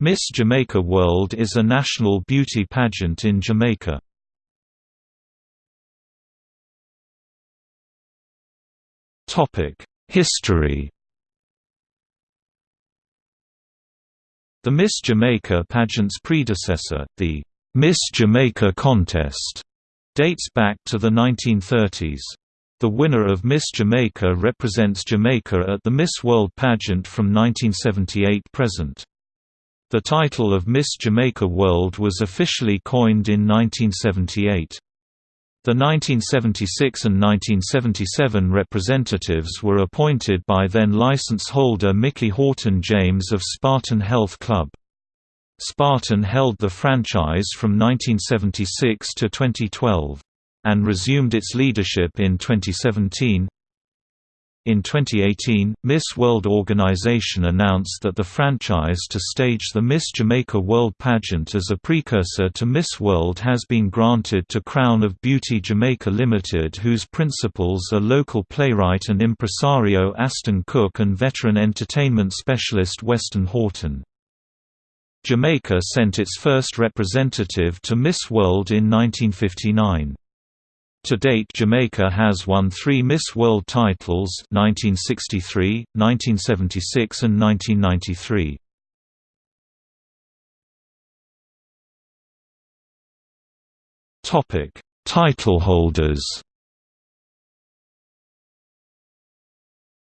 Miss Jamaica World is a national beauty pageant in Jamaica. History The Miss Jamaica pageant's predecessor, the Miss Jamaica contest, dates back to the 1930s. The winner of Miss Jamaica represents Jamaica at the Miss World pageant from 1978 present. The title of Miss Jamaica World was officially coined in 1978. The 1976 and 1977 representatives were appointed by then license holder Mickey Haughton-James of Spartan Health Club. Spartan held the franchise from 1976 to 2012 and resumed its leadership in 2017. In 2018, Miss World organization announced that the franchise to stage the Miss Jamaica World pageant as a precursor to Miss World has been granted to Crown of Beauty Jamaica Limited whose principals are local playwright and impresario Aston Cooke and veteran entertainment specialist Weston Haughton. Jamaica sent its first representative to Miss World in 1959. To date Jamaica has won three Miss World titles 1963, 1976 and 1993. Title holders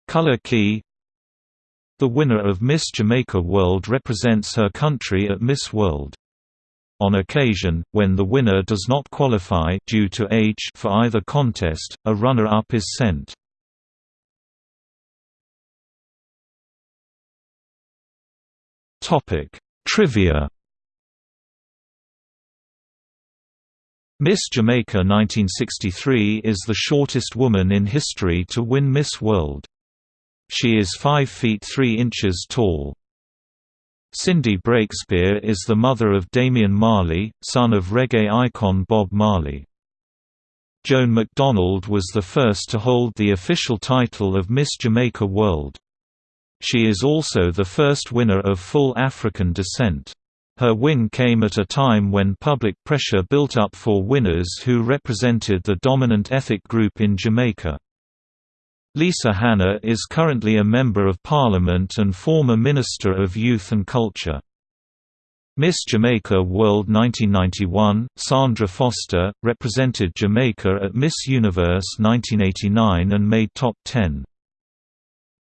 Color key The winner of Miss Jamaica World represents her country at Miss World. On occasion, when the winner does not qualify due to age for either contest, a runner-up is sent. Topic: Trivia. Miss Jamaica 1963 is the shortest woman in history to win Miss World. She is 5 feet 3 inches tall. Cindy Breakspeare is the mother of Damian Marley, son of reggae icon Bob Marley. Joan McDonald was the first to hold the official title of Miss Jamaica World. She is also the first winner of full African descent. Her win came at a time when public pressure built up for winners who represented the dominant ethnic group in Jamaica. Lisa Hanna is currently a Member of Parliament and former Minister of Youth and Culture. Miss Jamaica World 1991, Sandra Foster, represented Jamaica at Miss Universe 1989 and made top 10.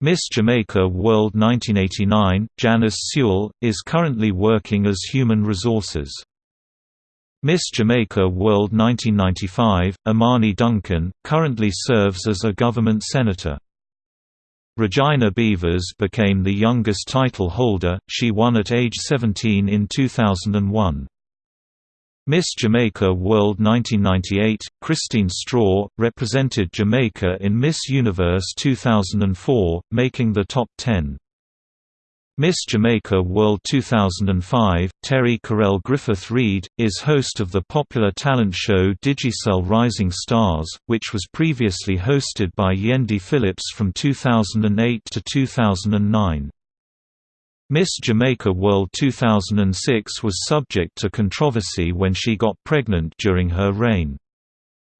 Miss Jamaica World 1989, Janice Sewell, is currently working as Human Resources. Miss Jamaica World 1995, Imani Duncan, currently serves as a government senator. Regina Beavers became the youngest title holder, she won at age 17 in 2001. Miss Jamaica World 1998, Christine Straw, represented Jamaica in Miss Universe 2004, making the top 10. Miss Jamaica World 2005, Terri-Karelle Griffith Reid, is host of the popular talent show Digicel Rising Stars, which was previously hosted by Yendi Phillips from 2008 to 2009. Miss Jamaica World 2006 was subject to controversy when she got pregnant during her reign.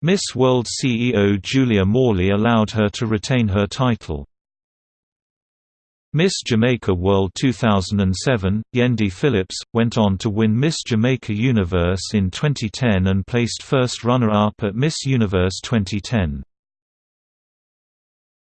Miss World CEO Julia Morley allowed her to retain her title. Miss Jamaica World 2007, Yendi Phillips, went on to win Miss Jamaica Universe in 2010 and placed first runner-up at Miss Universe 2010.